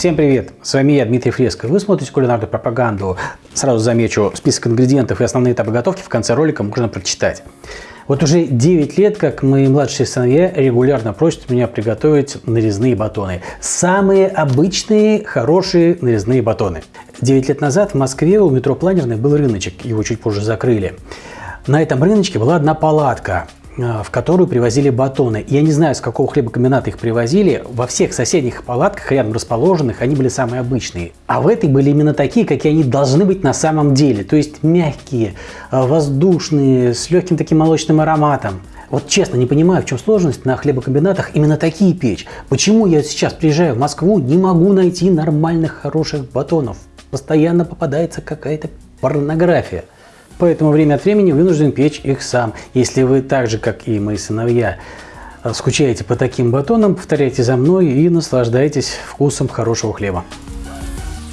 Всем привет! С вами я, Дмитрий Фреско. Вы смотрите кулинарную пропаганду. Сразу замечу, список ингредиентов и основные этапы готовки в конце ролика можно прочитать. Вот уже 9 лет, как мои младшие сыновья регулярно просят меня приготовить нарезные батоны. Самые обычные, хорошие нарезные батоны. 9 лет назад в Москве у метро Планерный был рыночек, его чуть позже закрыли. На этом рыночке была одна палатка – в которую привозили батоны. Я не знаю, с какого хлебокомбината их привозили. Во всех соседних палатках, рядом расположенных, они были самые обычные. А в этой были именно такие, какие они должны быть на самом деле. То есть мягкие, э, воздушные, с легким таким молочным ароматом. Вот честно, не понимаю, в чем сложность на хлебокомбинатах именно такие печь. Почему я сейчас приезжаю в Москву, не могу найти нормальных, хороших батонов. Постоянно попадается какая-то порнография. Поэтому время от времени вынужден печь их сам. Если вы так же, как и мои сыновья, скучаете по таким батонам, повторяйте за мной и наслаждайтесь вкусом хорошего хлеба.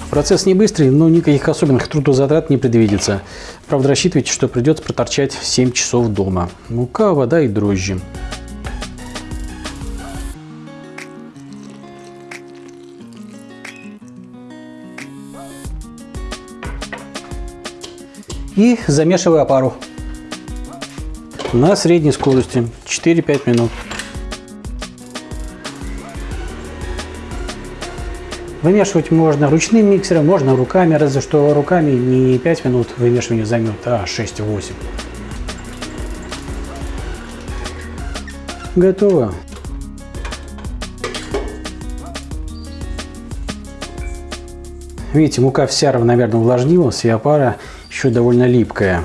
Процесс не быстрый, но никаких особенных трудозатрат не предвидится. Правда, рассчитывайте, что придется проторчать 7 часов дома. Мука, вода и дрожжи. И замешиваю опару на средней скорости 4-5 минут. Вымешивать можно ручным миксером, можно руками, разве что руками не 5 минут вымешивания займет, а 6-8. Готово. Видите, мука вся равномерно увлажнилась, и опара еще довольно липкая.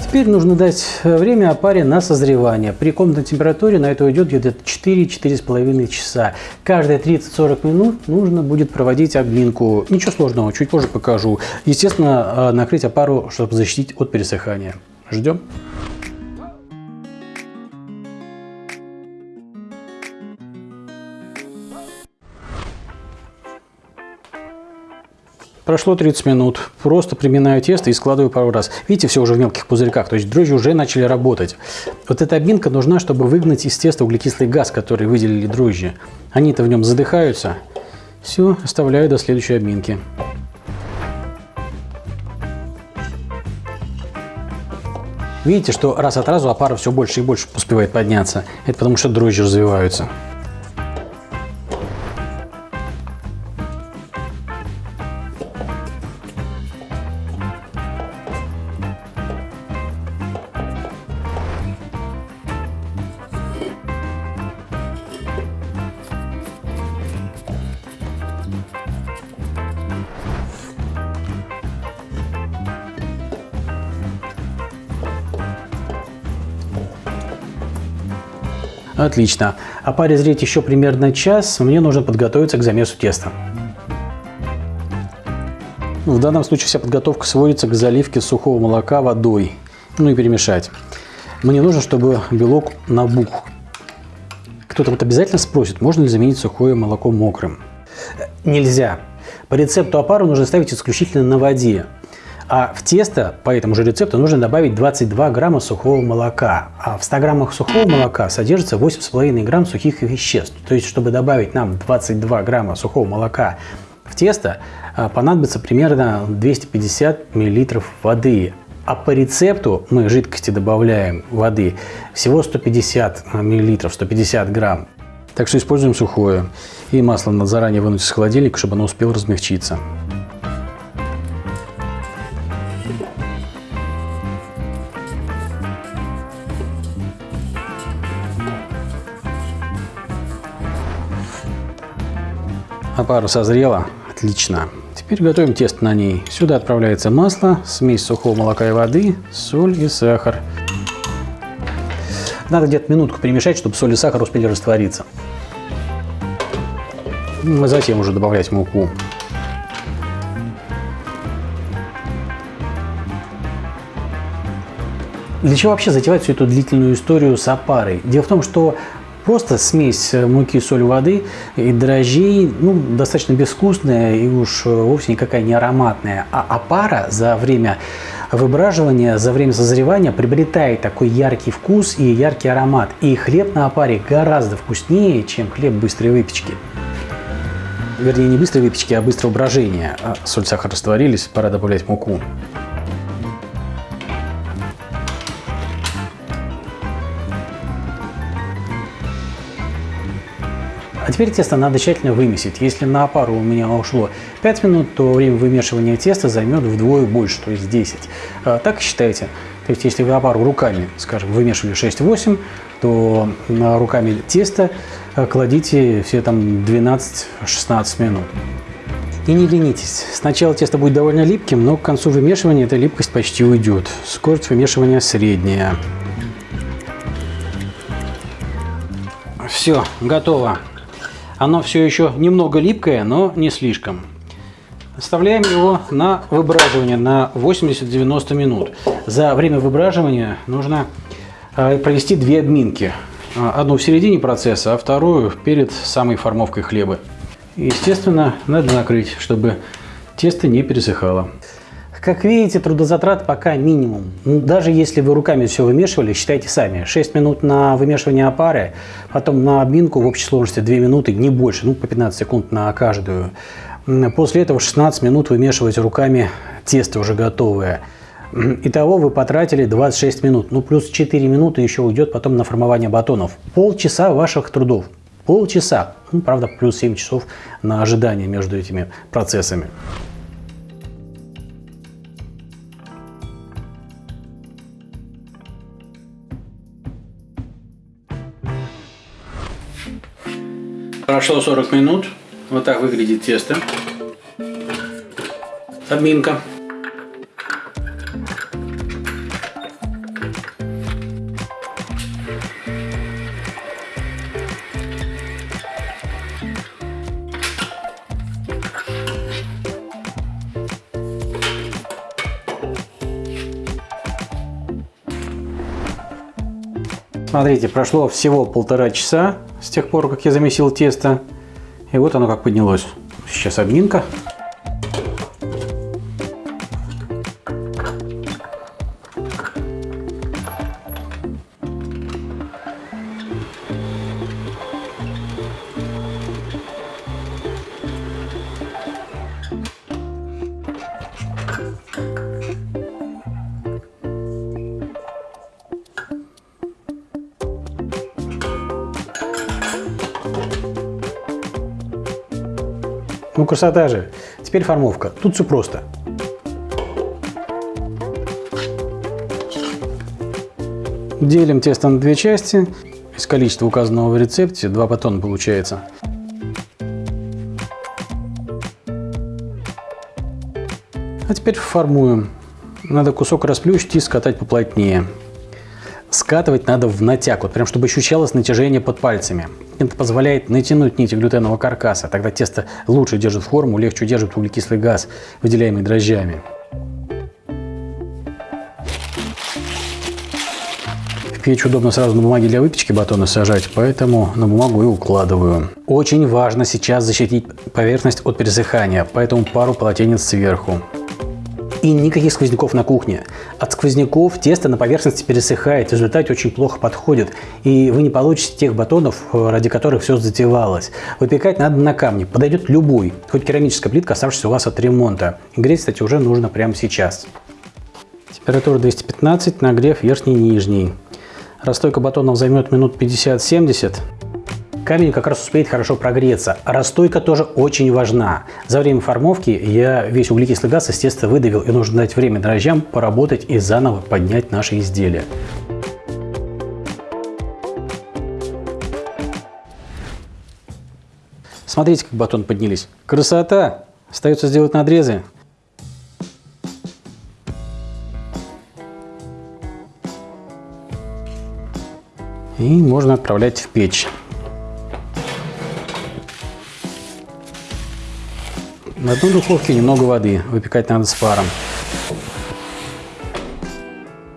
Теперь нужно дать время опаре на созревание. При комнатной температуре на это уйдет где-то 4-4,5 часа. Каждые 30-40 минут нужно будет проводить обминку. Ничего сложного, чуть позже покажу. Естественно, а, накрыть опару, чтобы защитить от пересыхания. Ждем. Прошло 30 минут. Просто приминаю тесто и складываю пару раз. Видите, все уже в мелких пузырьках, то есть дрожжи уже начали работать. Вот эта обминка нужна, чтобы выгнать из теста углекислый газ, который выделили дрожжи. Они-то в нем задыхаются. Все, оставляю до следующей обминки. Видите, что раз от разу опара все больше и больше успевает подняться. Это потому что дрожжи развиваются. Отлично. А паре зреть еще примерно час, мне нужно подготовиться к замесу теста. В данном случае вся подготовка сводится к заливке сухого молока водой. Ну и перемешать. Мне нужно, чтобы белок набух. Кто-то вот обязательно спросит, можно ли заменить сухое молоко мокрым. Нельзя. По рецепту опару нужно ставить исключительно на воде. А в тесто по этому же рецепту нужно добавить 22 грамма сухого молока. А в 100 граммах сухого молока содержится 8,5 грамм сухих веществ. То есть, чтобы добавить нам 22 грамма сухого молока в тесто, а, понадобится примерно 250 миллилитров воды. А по рецепту мы жидкости добавляем воды всего 150 миллилитров, 150 грамм. Так что используем сухое. И масло надо заранее вынуть из холодильника, чтобы оно успело размягчиться. Опара созрела. Отлично. Теперь готовим тесто на ней. Сюда отправляется масло, смесь сухого молока и воды, соль и сахар. Надо где-то минутку перемешать, чтобы соль и сахар успели раствориться. Ну, затем уже добавлять муку. Для чего вообще затевать всю эту длительную историю с опарой? Дело в том, что Просто смесь э, муки, соль, воды и дрожжей, ну, достаточно безвкусная и уж э, вовсе никакая не ароматная. А опара за время Выбраживание за время созревания приобретает такой яркий вкус и яркий аромат. И хлеб на опаре гораздо вкуснее, чем хлеб быстрой выпечки. Вернее, не быстрой выпечки, а быстрого брожения. А соль, сахар растворились, пора добавлять муку. А теперь тесто надо тщательно вымесить. Если на опару у меня ушло 5 минут, то время вымешивания теста займет вдвое больше, то есть 10. А, так считайте. То есть если вы опару руками, скажем, вымешивали 6-8, то руками теста а, кладите все там 12-16 минут. И не ленитесь. Сначала тесто будет довольно липким, но к концу вымешивания эта липкость почти уйдет. Скорость вымешивания средняя. Все, готово. Оно все еще немного липкое, но не слишком. Оставляем его на выбраживание на 80-90 минут. За время выбраживания нужно э, провести две обминки. Э, одну в середине процесса, а вторую перед самой формовкой хлеба. Естественно, надо накрыть, чтобы тесто не пересыхало. Как видите, трудозатрат пока минимум. Ну, даже если вы руками все вымешивали, считайте сами. 6 минут на вымешивание опары, потом на обминку в общей сложности 2 минуты, не больше, ну по 15 секунд на каждую. После этого 16 минут вымешиваете руками тесто уже готовое. Итого вы потратили 26 минут, ну плюс 4 минуты еще уйдет потом на формование батонов. Полчаса ваших трудов. Полчаса. Ну, правда, плюс 7 часов на ожидание между этими процессами. Прошло 40 минут. Вот так выглядит тесто. Обминка. Смотрите, прошло всего полтора часа с тех пор, как я замесил тесто. И вот оно как поднялось. Сейчас обминка. Ну, красота же. Теперь формовка. Тут все просто. Делим тесто на две части. Из количества указанного в рецепте два батона получается. А теперь формуем. Надо кусок расплющить и скатать поплотнее. Скатывать надо в натяг, вот прям чтобы ощущалось натяжение под пальцами. Это позволяет натянуть нити глютенового каркаса, тогда тесто лучше держит форму, легче удерживает углекислый газ, выделяемый дрожжами. Печь удобно сразу на бумаге для выпечки батона сажать, поэтому на бумагу и укладываю. Очень важно сейчас защитить поверхность от пересыхания, поэтому пару полотенец сверху. И никаких сквозняков на кухне. От сквозняков тесто на поверхности пересыхает, в результате очень плохо подходит. И вы не получите тех батонов, ради которых все затевалось. Выпекать надо на камне. Подойдет любой, хоть керамическая плитка, оставшаяся у вас от ремонта. греть, кстати, уже нужно прямо сейчас. Температура 215, нагрев верхний и нижний. Расстойка батонов займет минут 50-70. Камень как раз успеет хорошо прогреться. Расстойка тоже очень важна. За время формовки я весь углекислый газ из теста выдавил, и нужно дать время дрожжам поработать и заново поднять наше изделие. Смотрите, как батон поднялись. Красота! Остается сделать надрезы. И можно отправлять в печь. На одной духовке немного воды, выпекать надо с паром.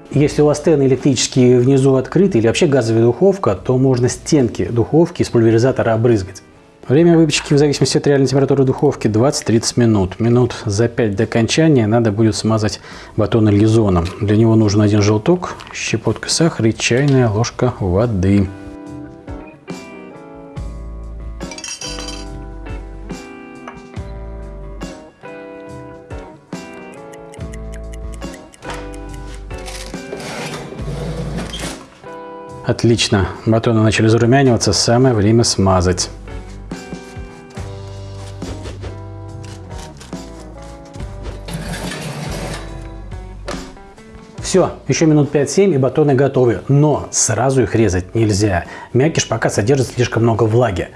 Если у вас стены электрические внизу открыты или вообще газовая духовка, то можно стенки духовки из пульверизатора обрызгать. Время выпечки в зависимости от реальной температуры духовки 20-30 минут. Минут за 5 до окончания надо будет смазать батон лизоном. Для него нужен один желток, щепотка сахара и чайная ложка воды. Отлично, батоны начали зарумяниваться, самое время смазать. Все, еще минут 5-7 и батоны готовы, но сразу их резать нельзя. Мякиш пока содержит слишком много влаги.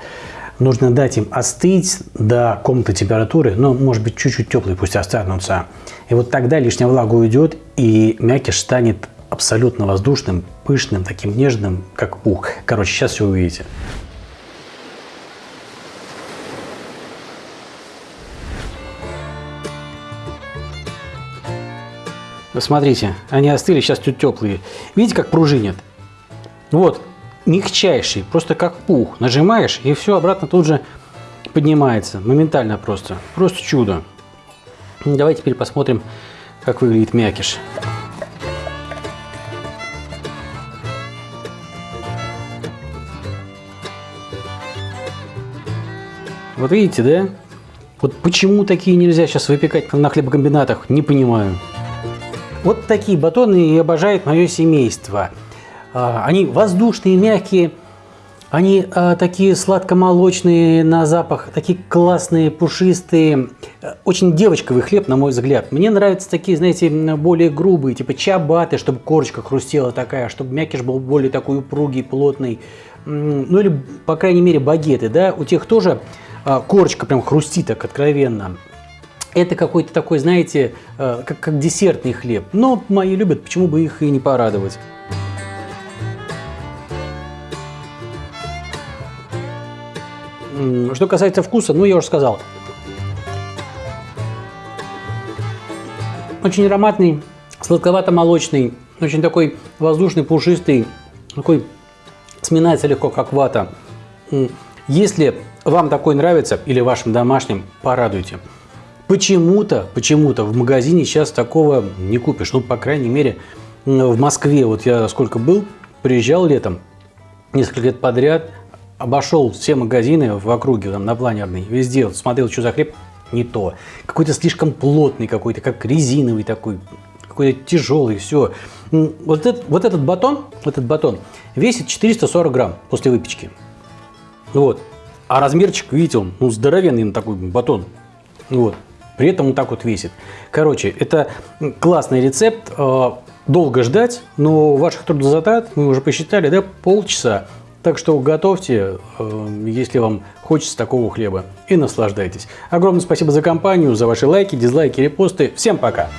Нужно дать им остыть до комнатной температуры, но может быть чуть-чуть теплые пусть останутся. И вот тогда лишняя влага уйдет и мякиш станет абсолютно воздушным, пышным, таким нежным, как пух. Короче, сейчас все увидите. Смотрите, они остыли, сейчас тут теплые. Видите, как пружинят? Вот, мягчайший, просто как пух. Нажимаешь, и все обратно тут же поднимается. Моментально просто. Просто чудо. Давайте теперь посмотрим, как выглядит мякиш. Вот видите, да? Вот почему такие нельзя сейчас выпекать на хлебокомбинатах, не понимаю. Вот такие батоны и обожает мое семейство. А, они воздушные, мягкие, они а, такие сладко-молочные на запах, такие классные, пушистые. Очень девочковый хлеб, на мой взгляд. Мне нравятся такие, знаете, более грубые, типа чабаты, чтобы корочка хрустела такая, чтобы мякиш был более такой упругий, плотный. Ну или, по крайней мере, багеты, да. У тех тоже корочка прям хрустит так откровенно. Это какой-то такой, знаете, а, как, как десертный хлеб. Но мои любят, почему бы их и не порадовать. Что касается вкуса, ну я уже сказал. Очень ароматный, сладковато-молочный, очень такой воздушный, пушистый, такой сминается легко, как вата. Если вам такой нравится или вашим домашним, порадуйте. Почему-то, почему-то в магазине сейчас такого не купишь. Ну, по крайней мере, в Москве, вот я сколько был, приезжал летом, несколько лет подряд, обошел все магазины в округе, там, на планерной, везде, вот, смотрел, что за хлеб, не то. Какой-то слишком плотный какой-то, как резиновый такой, какой-то тяжелый, все. Вот этот, вот этот батон, этот батон весит 440 грамм после выпечки. Вот. А размерчик, видите, он ну, здоровенный такой батон. Вот. При этом он так вот весит. Короче, это классный рецепт. Э, долго ждать, но ваших трудозатрат, мы уже посчитали, да, полчаса. Так что готовьте, э, если вам хочется такого хлеба, и наслаждайтесь. Огромное спасибо за компанию, за ваши лайки, дизлайки, репосты. Всем пока!